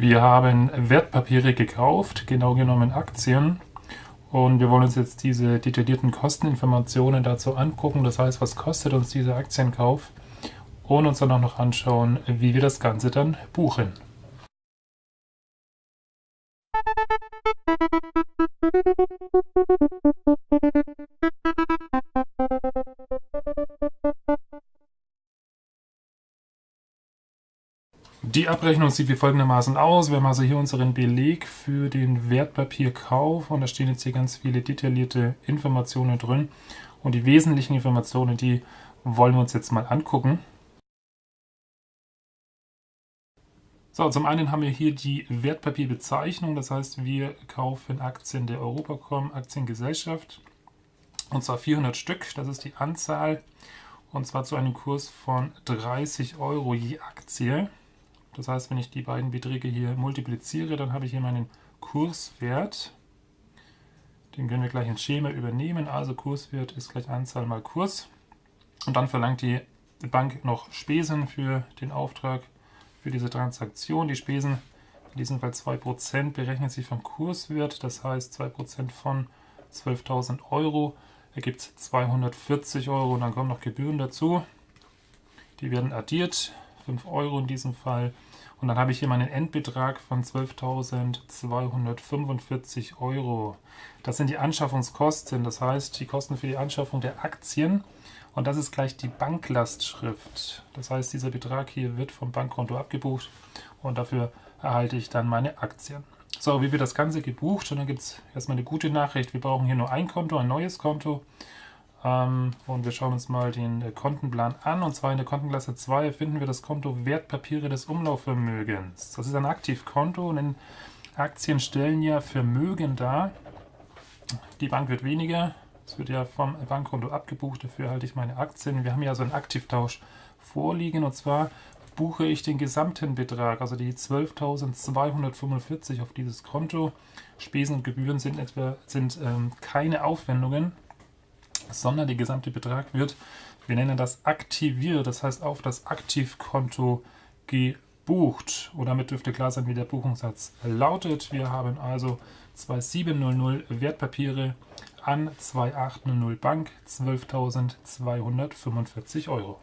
Wir haben Wertpapiere gekauft, genau genommen Aktien. Und wir wollen uns jetzt diese detaillierten Kosteninformationen dazu angucken. Das heißt, was kostet uns dieser Aktienkauf? Und uns dann auch noch anschauen, wie wir das Ganze dann buchen. Die Abrechnung sieht wie folgendermaßen aus. Wir haben also hier unseren Beleg für den Wertpapierkauf und da stehen jetzt hier ganz viele detaillierte Informationen drin. Und die wesentlichen Informationen, die wollen wir uns jetzt mal angucken. So, zum einen haben wir hier die Wertpapierbezeichnung, das heißt, wir kaufen Aktien der Europacom Aktiengesellschaft und zwar 400 Stück, das ist die Anzahl und zwar zu einem Kurs von 30 Euro je Aktie. Das heißt, wenn ich die beiden Beträge hier multipliziere, dann habe ich hier meinen Kurswert. Den können wir gleich ins Schema übernehmen. Also Kurswert ist gleich Anzahl mal Kurs. Und dann verlangt die Bank noch Spesen für den Auftrag für diese Transaktion. Die Spesen, in diesem Fall 2%, berechnen sich vom Kurswert. Das heißt 2% von 12.000 Euro ergibt 240 Euro und dann kommen noch Gebühren dazu. Die werden addiert, 5 Euro in diesem Fall. Und dann habe ich hier meinen Endbetrag von 12.245 Euro. Das sind die Anschaffungskosten, das heißt die Kosten für die Anschaffung der Aktien. Und das ist gleich die Banklastschrift. Das heißt, dieser Betrag hier wird vom Bankkonto abgebucht und dafür erhalte ich dann meine Aktien. So, wie wird das Ganze gebucht? Und dann gibt es erstmal eine gute Nachricht. Wir brauchen hier nur ein Konto, ein neues Konto. Ähm, und wir schauen uns mal den äh, Kontenplan an. Und zwar in der Kontenklasse 2 finden wir das Konto Wertpapiere des Umlaufvermögens. Das ist ein Aktivkonto und Aktien stellen ja Vermögen dar. Die Bank wird weniger. Es wird ja vom Bankkonto abgebucht. Dafür halte ich meine Aktien. Wir haben hier also einen Aktivtausch vorliegen. Und zwar buche ich den gesamten Betrag, also die 12.245 auf dieses Konto. Spesen und Gebühren sind, etwa, sind ähm, keine Aufwendungen sondern der gesamte Betrag wird, wir nennen das aktiviert, das heißt auf das Aktivkonto gebucht. Und damit dürfte klar sein, wie der Buchungssatz lautet. Wir haben also 2700 Wertpapiere an 2800 Bank, 12.245 Euro.